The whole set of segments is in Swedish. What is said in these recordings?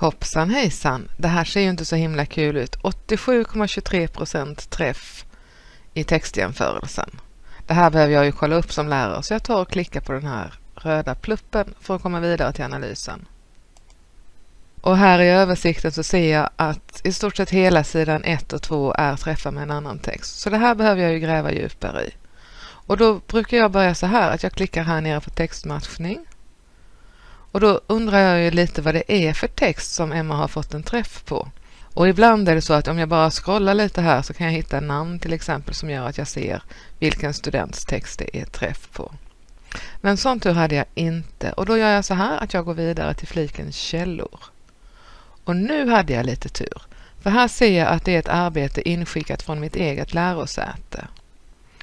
Hoppsan hejsan, det här ser ju inte så himla kul ut. 87,23% träff i textjämförelsen. Det här behöver jag ju kolla upp som lärare så jag tar och klickar på den här röda pluppen för att komma vidare till analysen. Och här i översikten så ser jag att i stort sett hela sidan 1 och 2 är träffar med en annan text. Så det här behöver jag ju gräva djupare i. Och då brukar jag börja så här att jag klickar här nere på textmatchning. Och då undrar jag ju lite vad det är för text som Emma har fått en träff på. Och ibland är det så att om jag bara scrollar lite här så kan jag hitta namn till exempel som gör att jag ser vilken students text det är träff på. Men sån tur hade jag inte och då gör jag så här att jag går vidare till fliken källor. Och nu hade jag lite tur, för här ser jag att det är ett arbete inskickat från mitt eget lärosäte.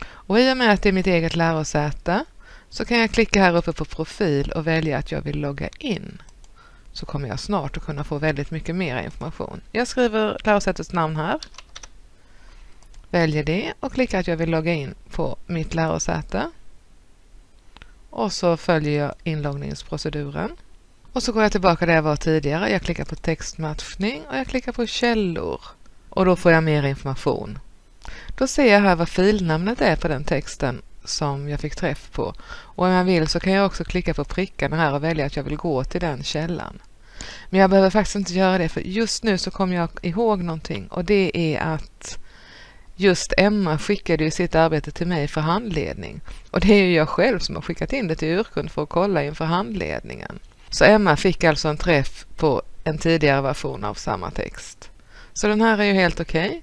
Och i och med att det är mitt eget lärosäte så kan jag klicka här uppe på profil och välja att jag vill logga in. Så kommer jag snart att kunna få väldigt mycket mer information. Jag skriver lärosätets namn här. Väljer det och klickar att jag vill logga in på mitt lärosäte. Och så följer jag inloggningsproceduren. Och så går jag tillbaka där jag var tidigare. Jag klickar på textmatchning och jag klickar på källor. Och då får jag mer information. Då ser jag här vad filnamnet är på den texten som jag fick träff på. Och om jag vill så kan jag också klicka på prickarna här och välja att jag vill gå till den källan. Men jag behöver faktiskt inte göra det för just nu så kommer jag ihåg någonting och det är att just Emma skickade ju sitt arbete till mig för handledning. Och det är ju jag själv som har skickat in det till Urkund för att kolla inför handledningen. Så Emma fick alltså en träff på en tidigare version av samma text. Så den här är ju helt okej. Okay.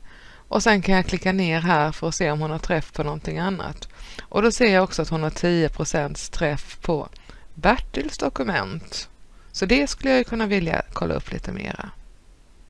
Och sen kan jag klicka ner här för att se om hon har träff på någonting annat. Och då ser jag också att hon har 10% träff på Bertils dokument. Så det skulle jag kunna vilja kolla upp lite mera.